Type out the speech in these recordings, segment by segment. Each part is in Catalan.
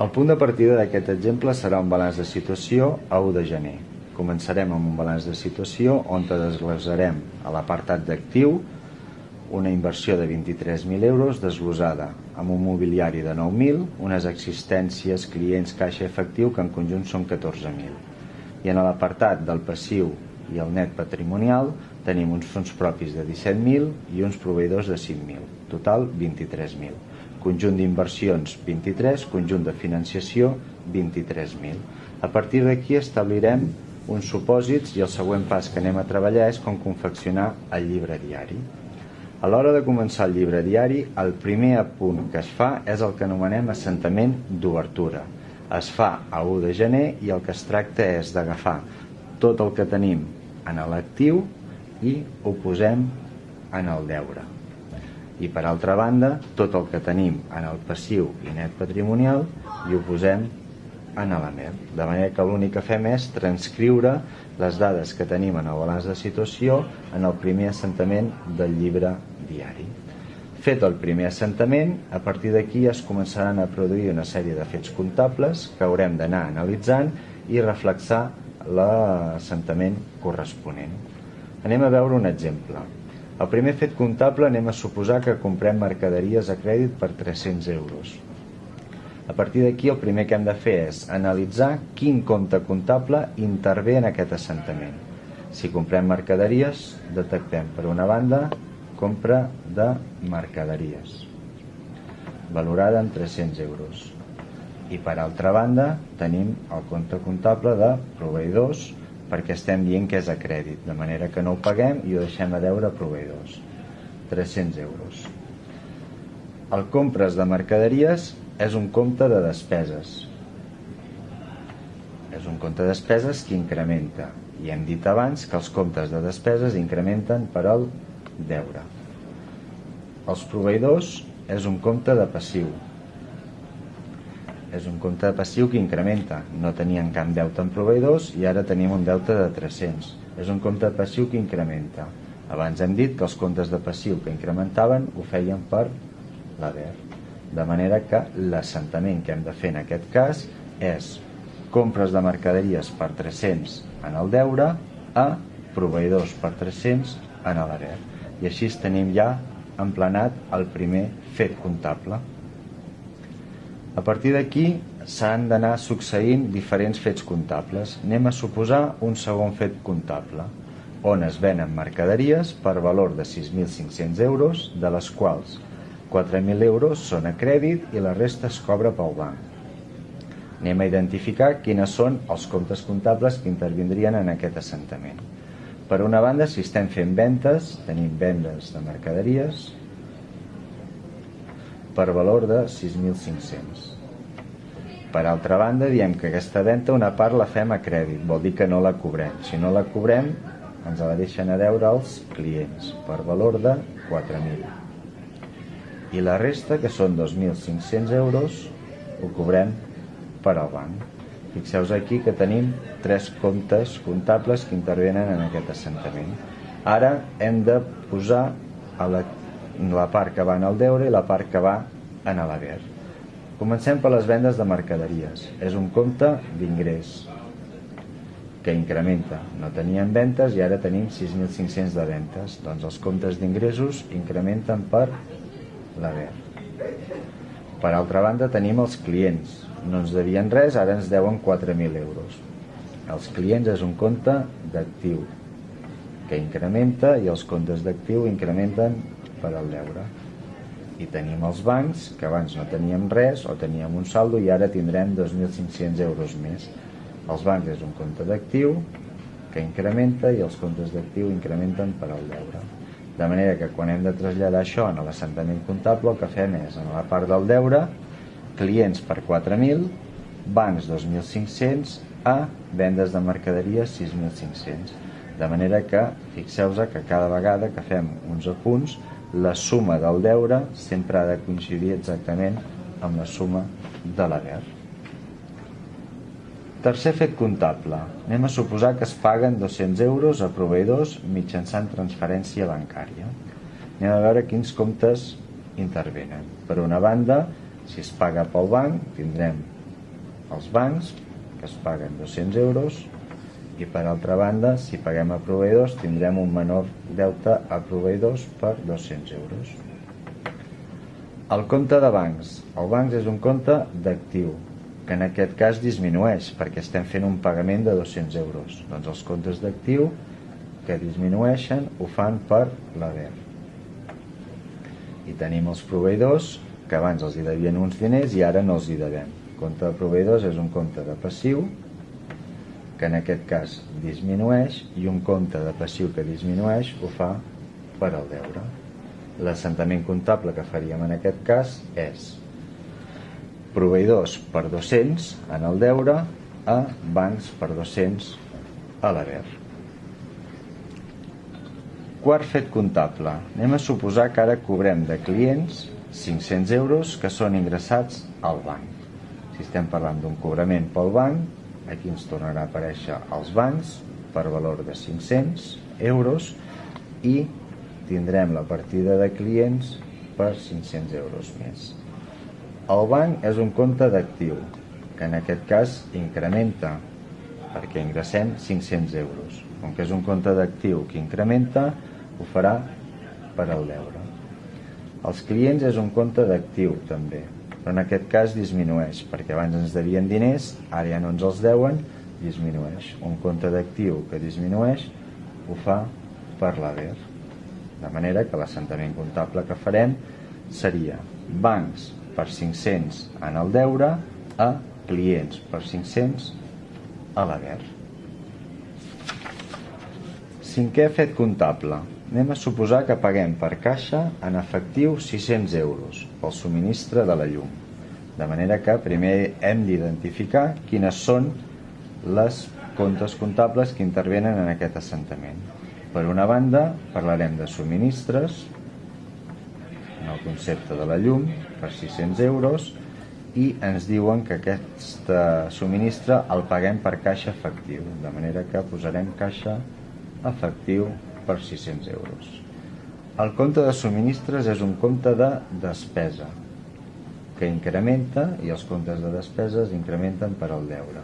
El punt de partida d'aquest exemple serà un balanç de situació a 1 de gener. Començarem amb un balanç de situació on desglossarem a l'apartat d'actiu una inversió de 23.000 euros desglosada amb un mobiliari de 9.000, unes existències, clients, caixa efectiu que en conjunt són 14.000. I en l'apartat del passiu i el net patrimonial tenim uns fons propis de 17.000 i uns proveïdors de 5.000, total 23.000. Conjunt d'inversions 23, conjunt de financiació 23.000. A partir d'aquí establirem uns supòsits i el següent pas que anem a treballar és com confeccionar el llibre diari. A l'hora de començar el llibre diari, el primer apunt que es fa és el que anomenem assentament d'obertura. Es fa a 1 de gener i el que es tracta és d'agafar tot el que tenim en l'actiu i ho posem en el deure. I per altra banda, tot el que tenim en el passiu i net patrimonial i ho posem en l'AMER. De manera que l'únic que fem és transcriure les dades que tenim en el balanç de situació en el primer assentament del llibre diari. Fet el primer assentament, a partir d'aquí es començaran a produir una sèrie de fets comptables que haurem d'anar analitzant i reflexar l'assentament corresponent. Anem a veure un exemple. El primer fet comptable anem a suposar que comprem mercaderies a crèdit per 300 euros. A partir d'aquí el primer que hem de fer és analitzar quin compte comptable intervé en aquest assentament. Si comprem mercaderies, detectem per una banda compra de mercaderies valorada en 300 euros i per altra banda tenim el compte comptable de proveïdors perquè estem dient que és a crèdit de manera que no ho paguem i ho deixem a deure a proveïdors 300 euros el compres de mercaderies és un compte de despeses és un compte de despeses que incrementa i hem dit abans que els comptes de despeses incrementen per al deure. Els proveïdors és un compte de passiu. És un compte passiu que incrementa. No tenien cap deute en proveïdors i ara tenim un deute de 300. És un compte passiu que incrementa. Abans hem dit que els comptes de passiu que incrementaven ho feien per l'haver. De manera que l'assentament que hem de fer en aquest cas és compres de mercaderies per 300 en el deure a proveïdors per 300 en l'haver i així tenim ja emplenat el primer fet comptable. A partir d'aquí s'han d'anar succeint diferents fets comptables. Anem a suposar un segon fet comptable, on es venen mercaderies per valor de 6.500 euros, de les quals 4.000 euros són a crèdit i la resta es cobra pel banc. Anem a identificar quines són els comptes comptables que intervindrien en aquest assentament. Per una banda, si estem fent ventes, tenim vendes de mercaderies per valor de 6.500. Per altra banda, diem que aquesta venda una part la fem a crèdit, vol dir que no la cobrem. Si no la cobrem, ens la deixen a deure els clients per valor de 4.000. I la resta, que són 2.500 euros, ho cobrem per al banc. Fixeu-vos aquí que tenim tres comptes comptables que intervenen en aquest assentament. Ara hem de posar a la, la part que va en el deure i la part que va en l'haver. Comencem per les vendes de mercaderies. És un compte d'ingrés que incrementa. No teníem ventes i ara tenim 6.500 de ventes. Doncs els comptes d'ingressos incrementen per l'haver. Per altra banda tenim els clients no ens devien res, ara ens deuen 4.000 euros. Els clients és un compte d'actiu que incrementa i els comptes d'actiu incrementen per al deure. I tenim els bancs, que abans no teníem res o teníem un saldo i ara tindrem 2.500 euros més. Els bancs és un compte d'actiu que incrementa i els comptes d'actiu incrementen per al deure. De manera que quan hem de traslladar això en l'assentament comptable el que fem és en la part del deure clients per 4.000, bancs 2.500 a vendes de mercaderies 6.500. De manera que fixeu-vos que cada vegada que fem uns apunts, la suma del deure sempre ha de coincidir exactament amb la suma de l'haver. Tercer fet comptable. Anem a suposar que es paguen 200 euros a proveïdors mitjançant transferència bancària. Anem a veure quins comptes intervenen. Per una banda, si es paga pel banc, tindrem als bancs, que es paguen 200 euros, i per altra banda, si paguem a proveïdors, tindrem un menor deute a proveïdors per 200 euros. El compte de bancs. El bancs és un compte d'actiu, que en aquest cas disminueix, perquè estem fent un pagament de 200 euros. Doncs els comptes d'actiu que disminueixen ho fan per l'haver. I tenim els proveïdors, que abans els hi devien uns diners i ara no els hi devem. El compte de proveïdors és un compte de passiu, que en aquest cas disminueix i un compte de passiu que disminueix ho fa per al deure. L'assentament comptable que faríem en aquest cas és proveïdors per 200 en el deure a bancs per 200 a l'haver. Quart fet comptable. Anem a suposar que ara cobrem de clients 500 euros que són ingressats al banc. Si estem parlant d'un cobrament pel banc, aquí ens tornarà a aparèixer els bancs per valor de 500 euros i tindrem la partida de clients per 500 euros més. El banc és un compte d'actiu, que en aquest cas incrementa, perquè ingressem 500 euros. Com que és un compte d'actiu que incrementa, ho farà per al deure. Els clients és un compte d'actiu, també, però en aquest cas disminueix, perquè abans ens devien diners, ara ja no ens els deuen, disminueix. Un compte d'actiu que disminueix ho fa per l'haver. De manera que l'assentament comptable que farem seria bancs per 500 en el deure a clients per 500 a l'haver. Cinquè fet comptable. Anem a suposar que paguem per caixa en efectiu 600 euros pel subministre de la llum. De manera que primer hem d'identificar quines són les comptes comptables que intervenen en aquest assentament. Per una banda, parlarem de subministres, en el concepte de la llum, per 600 euros, i ens diuen que aquest subministre el paguem per caixa efectiu, de manera que posarem caixa efectiu per 600 euros. El compte de subministres és un compte de despesa que incrementa i els comptes de despeses incrementen per al deure.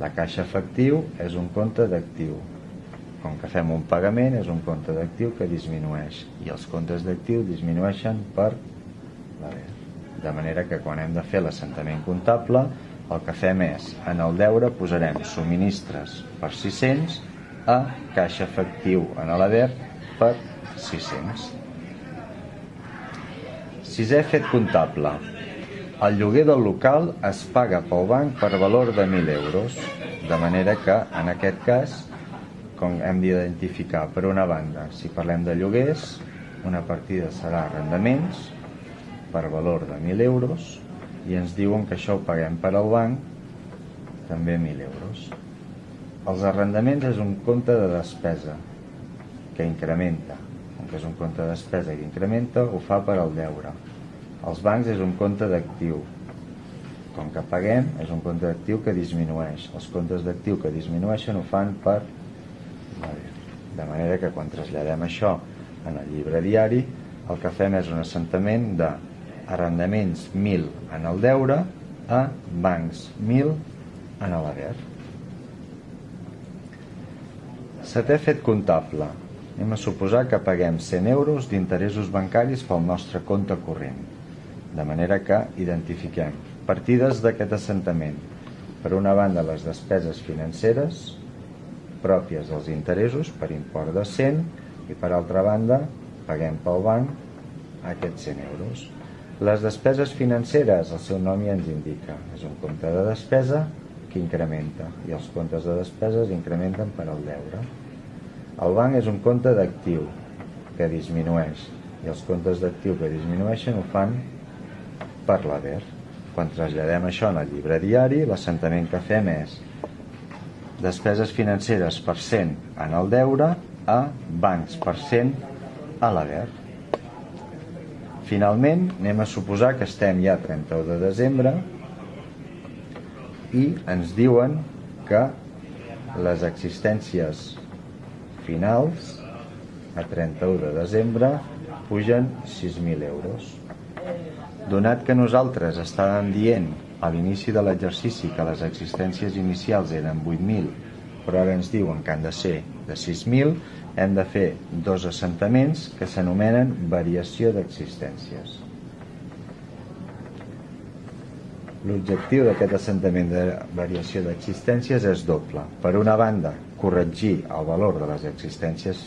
La caixa efectiu és un compte d'actiu. Com que fem un pagament és un compte d'actiu que disminueix i els comptes d'actiu disminueixen per l'haver. De manera que quan hem de fer l'assentament comptable el que fem és, en el deure posarem subministres per 600 a caixa efectiu en l'haver per 600. Sisè fet comptable. El lloguer del local es paga pel banc per valor de 1.000 euros, de manera que, en aquest cas, com hem d'identificar, per una banda, si parlem de lloguers, una partida serà arrendaments per valor de 1.000 euros i ens diuen que això ho paguem per al banc també 1.000 euros. Els arrendaments és un compte de despesa que incrementa. Com que és un compte de despesa que incrementa, ho fa per al deure. Els bancs és un compte d'actiu. Com que paguem, és un compte d'actiu que disminueix. Els comptes d'actiu que disminueixen ho fan per de manera que quan traslladem això en el llibre diari, el que fem és un assentament de arrendaments 1.000 en el deure a bancs 1.000 en l'haver. Setè fet comptable. Anem a suposar que paguem 100 euros d'interessos bancaris pel nostre compte corrent. De manera que identifiquem partides d'aquest assentament. Per una banda, les despeses financeres pròpies dels interessos per import de 100 i per altra banda paguem pel banc aquests 100 euros. Les despeses financeres, el seu nom ja ens indica, és un compte de despesa que incrementa i els comptes de despeses incrementen per al deure. El banc és un compte d'actiu que disminueix i els comptes d'actiu que disminueixen ho fan per l'haver. Quan traslladem això en el llibre diari, l'assentament que fem és despeses financeres per cent en el deure a bancs per cent a l'haver. Finalment, anem a suposar que estem ja 31 de desembre i ens diuen que les existències finals a 31 de desembre pugen 6.000 euros. Donat que nosaltres estàvem dient a l'inici de l'exercici que les existències inicials eren 8.000 però ara ens diuen que han de ser de 6.000 hem de fer dos assentaments que s'anomenen variació d'existències L'objectiu d'aquest assentament de variació d'existències és doble. Per una banda, corregir el valor de les existències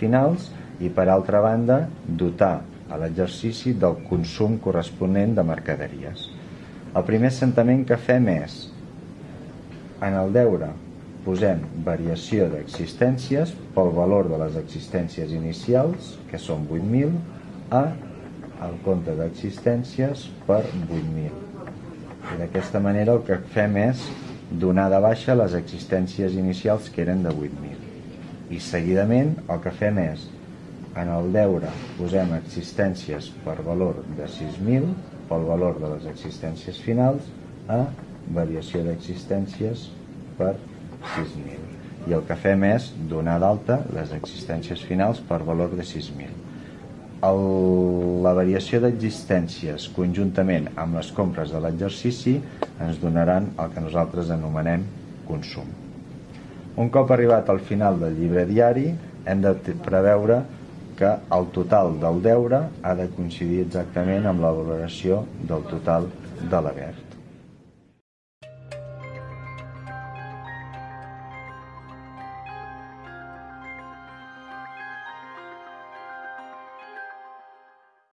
finals i per altra banda, dotar a l'exercici del consum corresponent de mercaderies. El primer assentament que fem és, en el deure, posem variació d'existències pel valor de les existències inicials, que són 8.000, a el compte d'existències per 8.000 i d'aquesta manera el que fem és donar de baixa les existències inicials que eren de 8.000 i seguidament el que fem és en el deure posem existències per valor de 6.000 pel valor de les existències finals a variació d'existències per 6.000 i el que fem és donar d'alta les existències finals per valor de 6.000 el, la variació d'existències conjuntament amb les compres de l'exercici ens donaran el que nosaltres anomenem consum. Un cop arribat al final del llibre diari hem de preveure que el total del deure ha de coincidir exactament amb la valoració del total de l'haver.